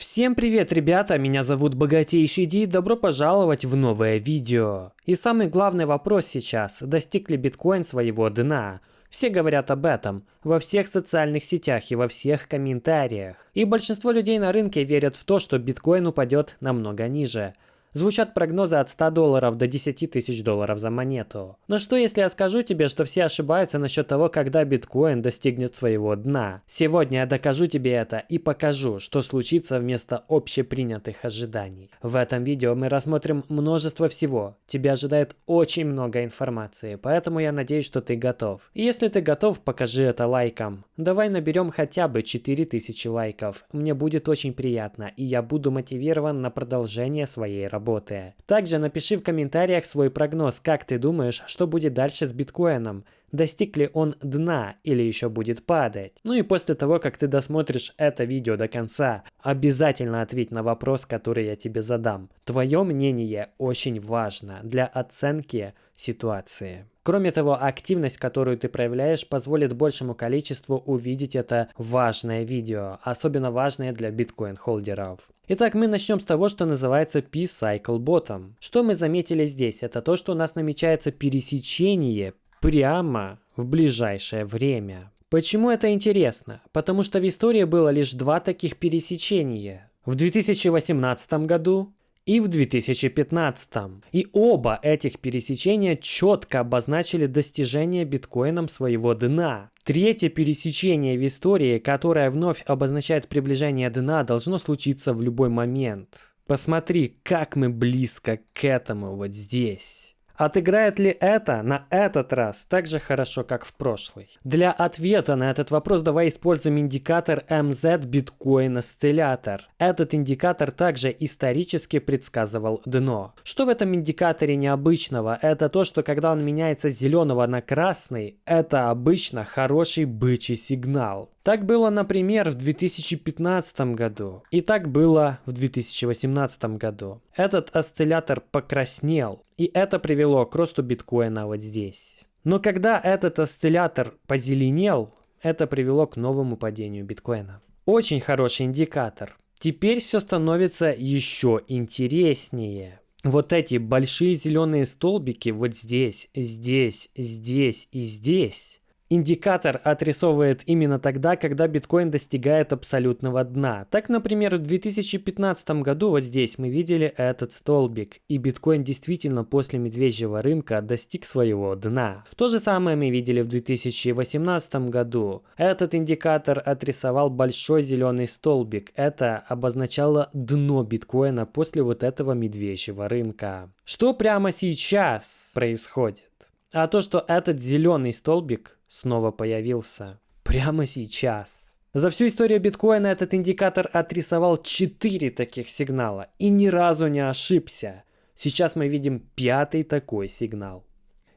Всем привет, ребята! Меня зовут Богатейший Ди, добро пожаловать в новое видео. И самый главный вопрос сейчас, достиг ли биткоин своего дна? Все говорят об этом во всех социальных сетях и во всех комментариях. И большинство людей на рынке верят в то, что биткоин упадет намного ниже. Звучат прогнозы от 100 долларов до 10 тысяч долларов за монету. Но что если я скажу тебе, что все ошибаются насчет того, когда биткоин достигнет своего дна? Сегодня я докажу тебе это и покажу, что случится вместо общепринятых ожиданий. В этом видео мы рассмотрим множество всего. Тебя ожидает очень много информации, поэтому я надеюсь, что ты готов. И если ты готов, покажи это лайком. Давай наберем хотя бы 4000 лайков. Мне будет очень приятно, и я буду мотивирован на продолжение своей работы работы. Также напиши в комментариях свой прогноз, как ты думаешь, что будет дальше с биткоином. Достиг ли он дна или еще будет падать? Ну и после того, как ты досмотришь это видео до конца, обязательно ответь на вопрос, который я тебе задам. Твое мнение очень важно для оценки ситуации. Кроме того, активность, которую ты проявляешь, позволит большему количеству увидеть это важное видео, особенно важное для биткоин-холдеров. Итак, мы начнем с того, что называется P-Cycle Bottom. Что мы заметили здесь? Это то, что у нас намечается пересечение прямо в ближайшее время. Почему это интересно? Потому что в истории было лишь два таких пересечения. В 2018 году и в 2015. И оба этих пересечения четко обозначили достижение биткоином своего дна. Третье пересечение в истории, которое вновь обозначает приближение дна, должно случиться в любой момент. Посмотри, как мы близко к этому вот здесь. Отыграет ли это на этот раз так же хорошо, как в прошлый? Для ответа на этот вопрос давай используем индикатор MZ Bitcoin Oscillator. Этот индикатор также исторически предсказывал дно. Что в этом индикаторе необычного? Это то, что когда он меняется с зеленого на красный, это обычно хороший бычий сигнал. Так было, например, в 2015 году. И так было в 2018 году. Этот осциллятор покраснел. И это привело к росту биткоина вот здесь. Но когда этот осциллятор позеленел, это привело к новому падению биткоина. Очень хороший индикатор. Теперь все становится еще интереснее. Вот эти большие зеленые столбики вот здесь, здесь, здесь и здесь Индикатор отрисовывает именно тогда, когда биткоин достигает абсолютного дна. Так, например, в 2015 году вот здесь мы видели этот столбик, и биткоин действительно после медвежьего рынка достиг своего дна. То же самое мы видели в 2018 году. Этот индикатор отрисовал большой зеленый столбик. Это обозначало дно биткоина после вот этого медвежьего рынка. Что прямо сейчас происходит? А то, что этот зеленый столбик снова появился. Прямо сейчас. За всю историю биткоина этот индикатор отрисовал 4 таких сигнала и ни разу не ошибся. Сейчас мы видим пятый такой сигнал.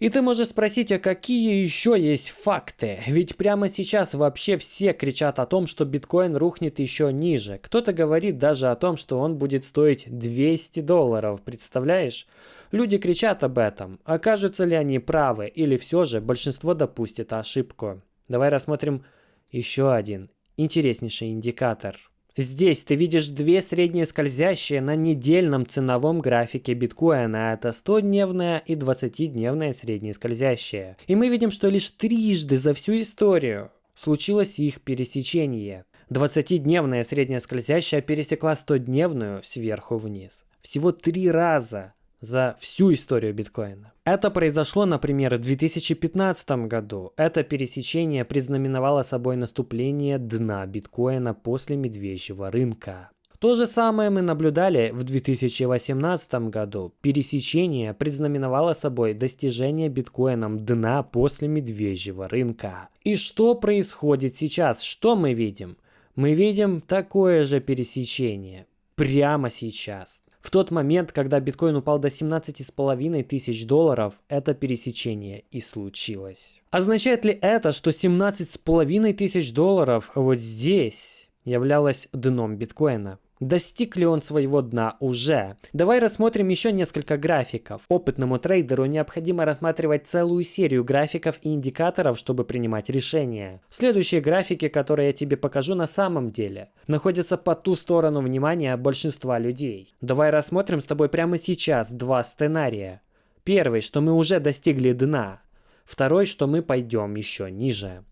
И ты можешь спросить, а какие еще есть факты? Ведь прямо сейчас вообще все кричат о том, что биткоин рухнет еще ниже. Кто-то говорит даже о том, что он будет стоить 200 долларов, представляешь? Люди кричат об этом. Окажутся ли они правы или все же большинство допустит ошибку? Давай рассмотрим еще один интереснейший индикатор – Здесь ты видишь две средние скользящие на недельном ценовом графике биткоина. Это 100-дневная и 20-дневная средние скользящие. И мы видим, что лишь трижды за всю историю случилось их пересечение. 20-дневная средняя скользящая пересекла 100-дневную сверху вниз. Всего три раза за всю историю биткоина. Это произошло, например, в 2015 году. Это пересечение признаменовало собой наступление дна биткоина после медвежьего рынка. То же самое мы наблюдали в 2018 году. Пересечение предзнаменовало собой достижение биткоином дна после медвежьего рынка. И что происходит сейчас? Что мы видим? Мы видим такое же пересечение прямо сейчас. В тот момент, когда биткоин упал до 17,5 тысяч долларов, это пересечение и случилось. Означает ли это, что 17,5 тысяч долларов вот здесь являлось дном биткоина? Достиг ли он своего дна уже? Давай рассмотрим еще несколько графиков. Опытному трейдеру необходимо рассматривать целую серию графиков и индикаторов, чтобы принимать решения. Следующие графики, которые я тебе покажу на самом деле, находятся по ту сторону внимания большинства людей. Давай рассмотрим с тобой прямо сейчас два сценария. Первый, что мы уже достигли дна. Второй, что мы пойдем еще ниже.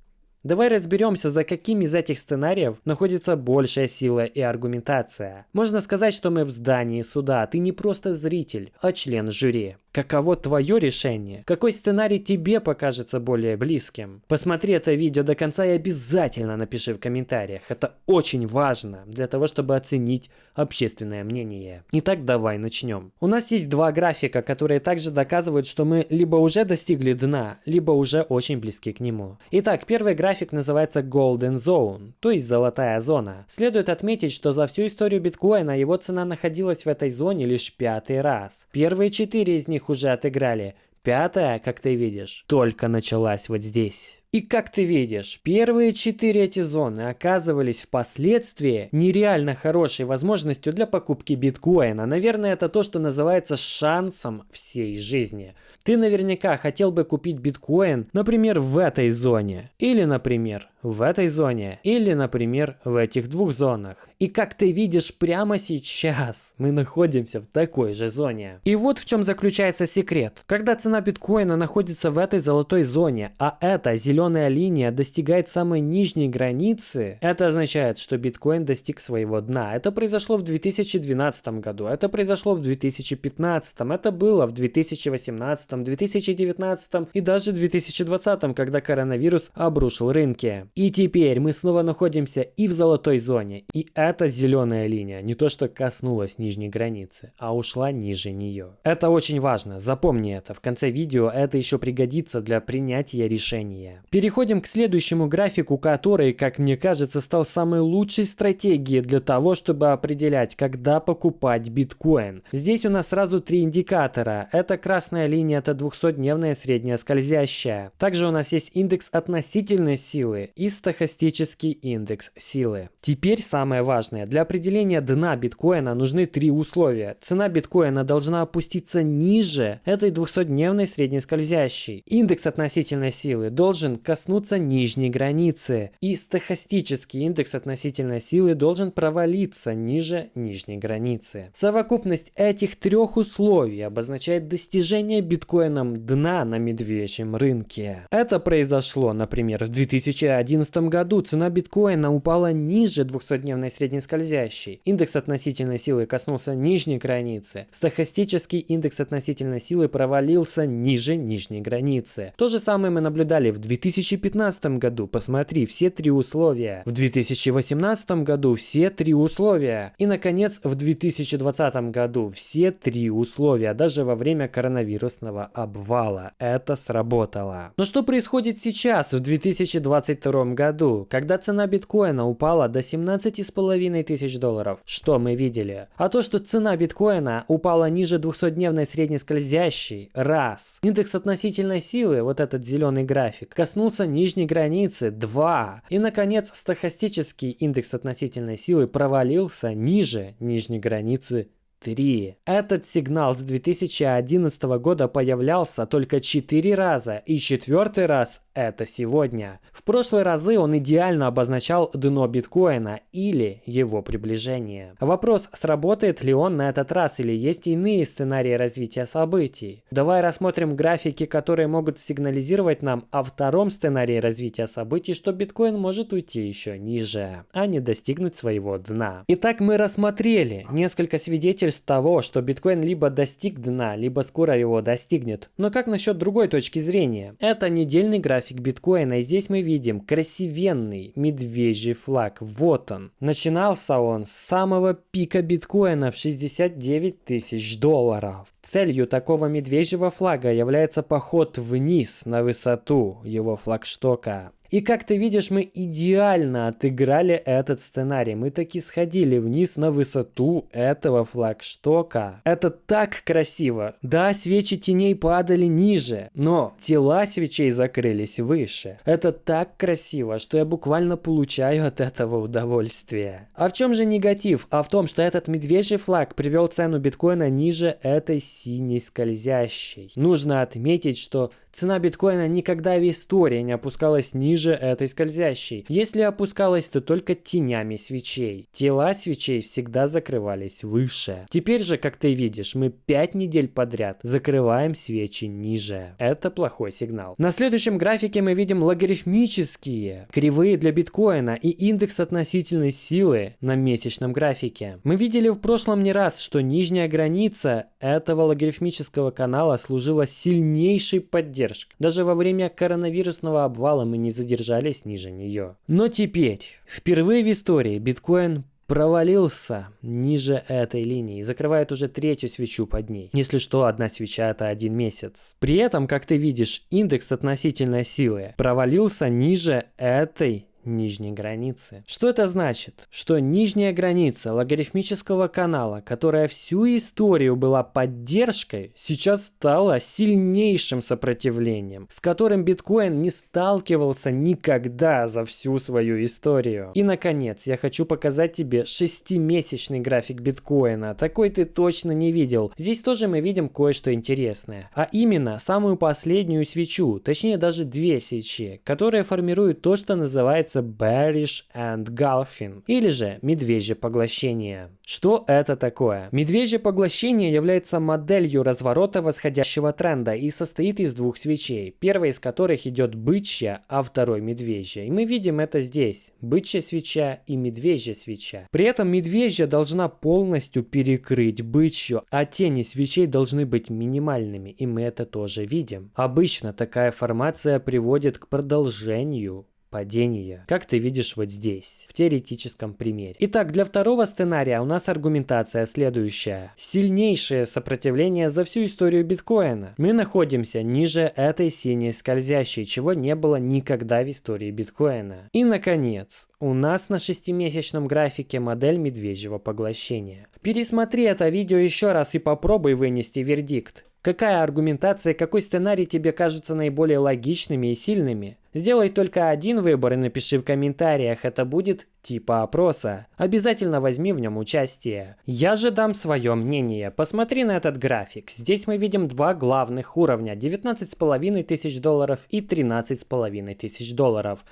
Давай разберемся, за каким из этих сценариев находится большая сила и аргументация. Можно сказать, что мы в здании суда, ты не просто зритель, а член жюри. Каково твое решение? Какой сценарий тебе покажется более близким? Посмотри это видео до конца и обязательно напиши в комментариях. Это очень важно для того, чтобы оценить общественное мнение. Итак, давай начнем. У нас есть два графика, которые также доказывают, что мы либо уже достигли дна, либо уже очень близки к нему. Итак, первый график называется Golden Zone, то есть золотая зона. Следует отметить, что за всю историю биткоина его цена находилась в этой зоне лишь пятый раз. Первые четыре из них уже отыграли. Пятая, как ты видишь, только началась вот здесь. И как ты видишь, первые четыре эти зоны оказывались впоследствии нереально хорошей возможностью для покупки биткоина. Наверное, это то, что называется шансом всей жизни. Ты наверняка хотел бы купить биткоин, например, в этой зоне. Или, например, в этой зоне. Или, например, в этих двух зонах. И как ты видишь, прямо сейчас мы находимся в такой же зоне. И вот в чем заключается секрет. Когда цена биткоина находится в этой золотой зоне, а это зеленая зеленая линия достигает самой нижней границы, это означает, что биткоин достиг своего дна. Это произошло в 2012 году, это произошло в 2015, это было в 2018, 2019 и даже 2020, когда коронавирус обрушил рынки. И теперь мы снова находимся и в золотой зоне, и эта зеленая линия не то что коснулась нижней границы, а ушла ниже нее. Это очень важно, запомни это, в конце видео это еще пригодится для принятия решения. Переходим к следующему графику, который, как мне кажется, стал самой лучшей стратегией для того, чтобы определять, когда покупать биткоин. Здесь у нас сразу три индикатора. Это красная линия, это 200-дневная средняя скользящая. Также у нас есть индекс относительной силы и стохастический индекс силы. Теперь самое важное. Для определения дна биткоина нужны три условия. Цена биткоина должна опуститься ниже этой 200-дневной средней скользящей. Индекс относительной силы должен коснуться нижней границы, и стохастический индекс относительной силы должен провалиться ниже нижней границы. Совокупность этих трех условий обозначает достижение биткоином дна на медвежьем рынке. Это произошло, например, в 2011 году цена биткоина упала ниже 200-дневной средней скользящей. Индекс относительной силы коснулся нижней границы. Стохастический индекс относительной силы провалился ниже нижней границы. То же самое мы наблюдали в 2000 2015 году, посмотри, все три условия. В 2018 году все три условия. И, наконец, в 2020 году все три условия, даже во время коронавирусного обвала. Это сработало. Но что происходит сейчас, в 2022 году, когда цена биткоина упала до 17,5 тысяч долларов? Что мы видели? А то, что цена биткоина упала ниже 200-дневной средней скользящей, раз. Индекс относительной силы, вот этот зеленый график, коснулся коснулся нижней границы 2. И, наконец, стохастический индекс относительной силы провалился ниже нижней границы 3. Этот сигнал с 2011 года появлялся только 4 раза, и четвертый раз это сегодня. В прошлые разы он идеально обозначал дно биткоина или его приближение. Вопрос, сработает ли он на этот раз или есть иные сценарии развития событий. Давай рассмотрим графики, которые могут сигнализировать нам о втором сценарии развития событий, что биткоин может уйти еще ниже, а не достигнуть своего дна. Итак, мы рассмотрели несколько свидетельств того, что биткоин либо достиг дна, либо скоро его достигнет. Но как насчет другой точки зрения? Это недельный график биткоина, и здесь мы видим красивенный медвежий флаг. Вот он. Начинался он с самого пика биткоина в 69 тысяч долларов. Целью такого медвежьего флага является поход вниз на высоту его флагштока. И как ты видишь, мы идеально отыграли этот сценарий. Мы таки сходили вниз на высоту этого флагштока. Это так красиво. Да, свечи теней падали ниже, но тела свечей закрылись выше. Это так красиво, что я буквально получаю от этого удовольствие. А в чем же негатив? А в том, что этот медвежий флаг привел цену биткоина ниже этой синей скользящей. Нужно отметить, что цена биткоина никогда в истории не опускалась ниже этой скользящей. Если опускалась, то только тенями свечей. Тела свечей всегда закрывались выше. Теперь же, как ты видишь, мы 5 недель подряд закрываем свечи ниже. Это плохой сигнал. На следующем графике мы видим логарифмические кривые для биткоина и индекс относительной силы на месячном графике. Мы видели в прошлом не раз, что нижняя граница этого логарифмического канала служила сильнейшей поддержкой. Даже во время коронавирусного обвала мы не задержались ниже нее. Но теперь, впервые в истории биткоин провалился ниже этой линии и закрывает уже третью свечу под ней. Если что, одна свеча это один месяц. При этом, как ты видишь, индекс относительной силы провалился ниже этой нижней границы. Что это значит? Что нижняя граница логарифмического канала, которая всю историю была поддержкой, сейчас стала сильнейшим сопротивлением, с которым биткоин не сталкивался никогда за всю свою историю. И наконец, я хочу показать тебе шестимесячный график биткоина. Такой ты точно не видел. Здесь тоже мы видим кое-что интересное. А именно, самую последнюю свечу, точнее даже две свечи, которые формируют то, что называется называется Bearish and Golfing, или же медвежье поглощение. Что это такое? Медвежье поглощение является моделью разворота восходящего тренда и состоит из двух свечей, первая из которых идет бычья, а второй медвежья. И мы видим это здесь, бычья свеча и медвежья свеча. При этом медвежья должна полностью перекрыть бычью, а тени свечей должны быть минимальными, и мы это тоже видим. Обычно такая формация приводит к продолжению падения, как ты видишь вот здесь, в теоретическом примере. Итак, для второго сценария у нас аргументация следующая. Сильнейшее сопротивление за всю историю биткоина. Мы находимся ниже этой синей скользящей, чего не было никогда в истории биткоина. И наконец, у нас на шестимесячном графике модель медвежьего поглощения. Пересмотри это видео еще раз и попробуй вынести вердикт. Какая аргументация, какой сценарий тебе кажется наиболее логичными и сильными? Сделай только один выбор и напиши в комментариях, это будет типа опроса. Обязательно возьми в нем участие. Я же дам свое мнение. Посмотри на этот график. Здесь мы видим два главных уровня. 19,5 тысяч долларов и 13,5 тысяч долларов.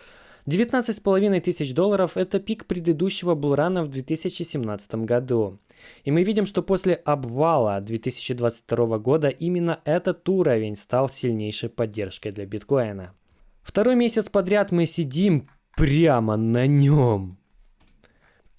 19,5 тысяч долларов – это пик предыдущего булрана в 2017 году. И мы видим, что после обвала 2022 года именно этот уровень стал сильнейшей поддержкой для биткоина. Второй месяц подряд мы сидим прямо на нем.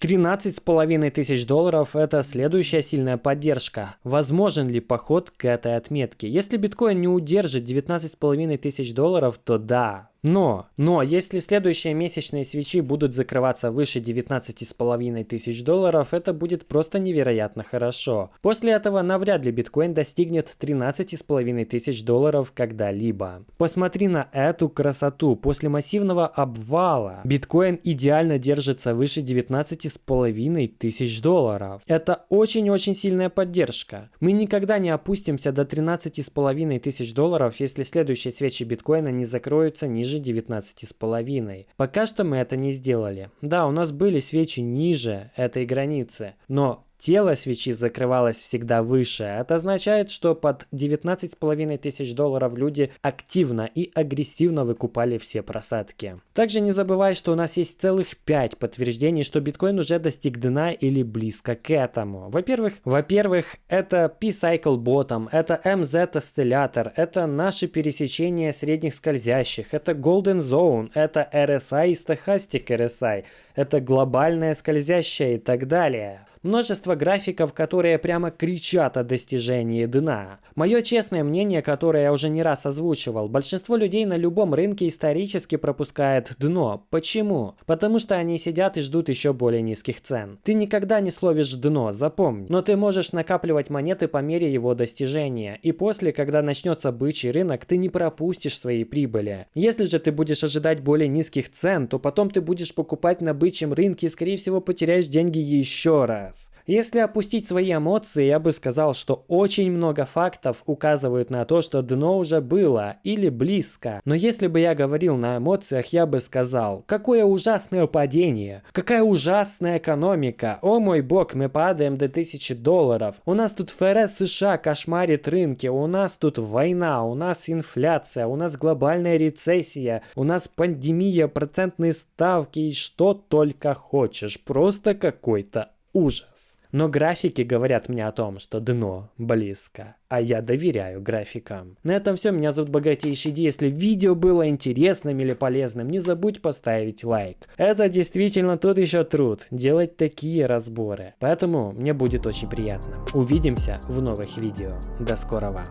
13,5 тысяч долларов – это следующая сильная поддержка. Возможен ли поход к этой отметке? Если биткоин не удержит 19,5 тысяч долларов, то да, но, но, если следующие месячные свечи будут закрываться выше 19,5 тысяч долларов, это будет просто невероятно хорошо. После этого навряд ли биткоин достигнет 13,5 тысяч долларов когда-либо. Посмотри на эту красоту. После массивного обвала биткоин идеально держится выше 19,5 тысяч долларов. Это очень-очень сильная поддержка. Мы никогда не опустимся до 13,5 тысяч долларов, если следующие свечи биткоина не закроются ниже ниже 19,5. Пока что мы это не сделали. Да, у нас были свечи ниже этой границы, но Тело свечи закрывалось всегда выше. Это означает, что под 19,5 тысяч долларов люди активно и агрессивно выкупали все просадки. Также не забывай, что у нас есть целых 5 подтверждений, что биткоин уже достиг дна или близко к этому. Во-первых, во-первых, это P-Cycle Bottom, это MZ Oscillator, это наши пересечения средних скользящих, это Golden Zone, это RSI и Stochastic RSI, это глобальная скользящая и так далее. Множество графиков, которые прямо кричат о достижении дна. Мое честное мнение, которое я уже не раз озвучивал, большинство людей на любом рынке исторически пропускает дно. Почему? Потому что они сидят и ждут еще более низких цен. Ты никогда не словишь дно, запомни. Но ты можешь накапливать монеты по мере его достижения. И после, когда начнется бычий рынок, ты не пропустишь свои прибыли. Если же ты будешь ожидать более низких цен, то потом ты будешь покупать на бычьем рынке и скорее всего потеряешь деньги еще раз. Если опустить свои эмоции, я бы сказал, что очень много фактов указывают на то, что дно уже было или близко. Но если бы я говорил на эмоциях, я бы сказал, какое ужасное падение, какая ужасная экономика, о мой бог, мы падаем до 1000 долларов, у нас тут ФРС США кошмарит рынки, у нас тут война, у нас инфляция, у нас глобальная рецессия, у нас пандемия, процентные ставки и что только хочешь, просто какой-то ужас. Но графики говорят мне о том, что дно близко, а я доверяю графикам. На этом все, меня зовут Богатейший Ди. Если видео было интересным или полезным, не забудь поставить лайк. Это действительно тут еще труд, делать такие разборы. Поэтому мне будет очень приятно. Увидимся в новых видео. До скорого.